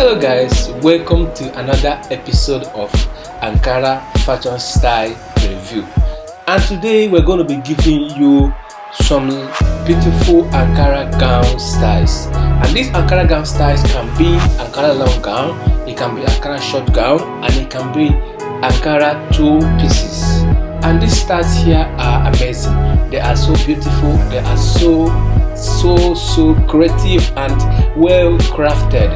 Hello guys, welcome to another episode of Ankara Fashion Style Review. And today we're going to be giving you some beautiful Ankara gown styles. And these Ankara gown styles can be Ankara long gown, it can be Ankara short gown, and it can be Ankara two pieces. And these styles here are amazing. They are so beautiful, they are so so so creative and well crafted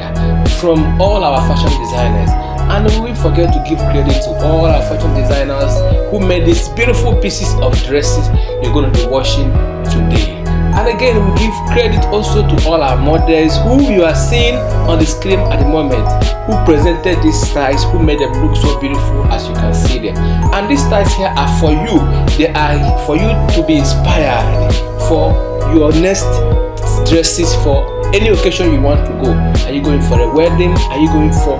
from all our fashion designers. And we forget to give credit to all our fashion designers who made these beautiful pieces of dresses you're going to be watching today. And again we give credit also to all our models who you are seeing on the screen at the moment who presented these styles who made them look so beautiful as you can see them and these styles here are for you. They are for you to be inspired for your next dresses for any occasion you want to go are you going for a wedding? Are you going for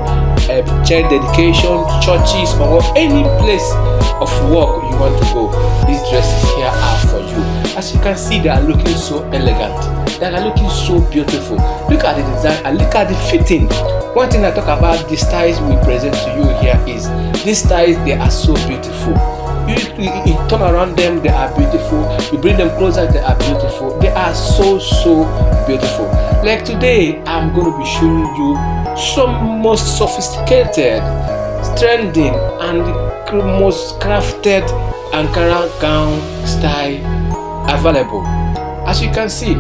a child dedication churches or any place of work you want to go these dresses here are for you. As you can see they are looking so elegant. They are looking so beautiful. Look at the design and look at the fitting. One thing i talk about the styles we present to you here is these styles they are so beautiful you, you, you, turn around them they are beautiful. You bring them closer they are beautiful. They are so so beautiful. Like today i'm going to be showing you some most sophisticated trending and most crafted ankara gown style available. As you can see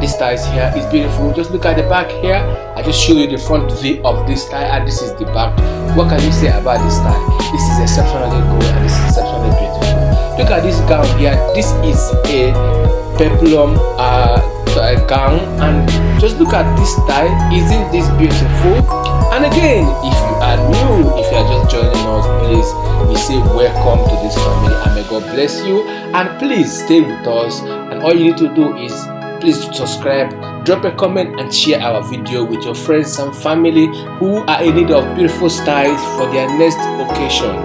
this style here. Is beautiful. Just look at the back here. I just show you the front view of this style and this is the back. What can you say about this style this is exceptionally good and this is exceptionally beautiful. Look at this gown here. This is a peplum uh, gown and just look at this style isn't this beautiful? And again if you are new if you are just joining us please we say welcome to this family and may god bless you. And please stay with us and all you need to do is please subscribe drop a comment and share our video with your friends and family who are in need of beautiful styles for their next occasion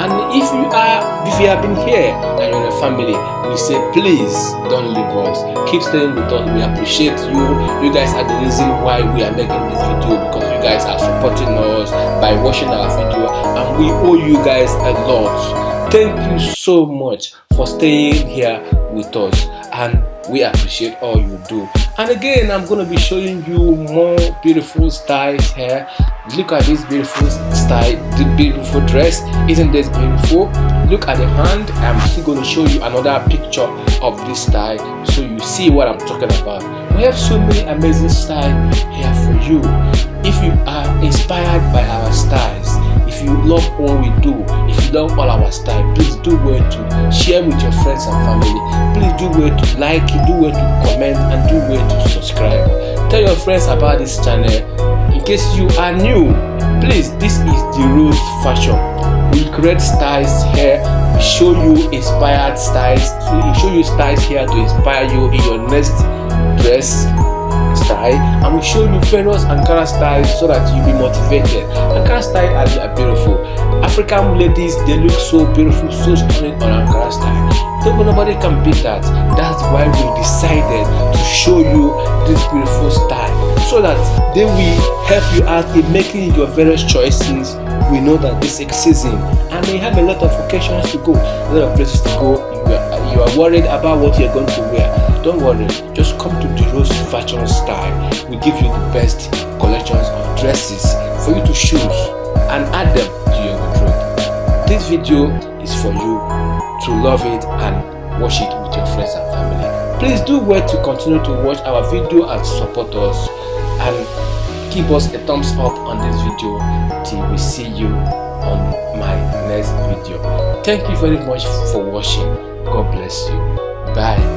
and if you are if you have been here and you're a family we say please don't leave us. Keep staying with us. We appreciate you. You guys are the reason why we are making this video because you guys are supporting us by watching our video and we owe you guys a lot. Thank you so much for staying here with us. And we appreciate all you do. And again i'm going to be showing you more beautiful styles here. Look at this beautiful style the beautiful dress. Isn't this beautiful? Look at the hand. I'm still going to show you another picture of this style so you see what i'm talking about. We have so many amazing styles here for you. If you are inspired by our styles if you love what we do love all our style. Please do well to share with your friends and family. Please do well to like do well to comment and do well to subscribe. Tell your friends about this channel. In case you are new please this is the rose fashion. We create styles here. We show you inspired styles we show you styles here to inspire you in your next dress style we show you various Ankara styles so that you be motivated. Ankara style are, are beautiful. African ladies they look so beautiful, so stunning on Ankara style. So nobody can beat that. That's why we decided to show you this beautiful style so that they will help you out in making your various choices. We know that this is season and they have a lot of occasions to go, a lot of places to go. You are, you are worried about what you're going to wear don't worry just come to the rose fashion style. We give you the best collections of dresses for you to choose and add them to your wardrobe. This video is for you to love it and watch it with your friends and family. Please do wait to continue to watch our video and support us. And give us a thumbs up on this video till we see you on my next video. Thank you very much for watching. God bless you. Bye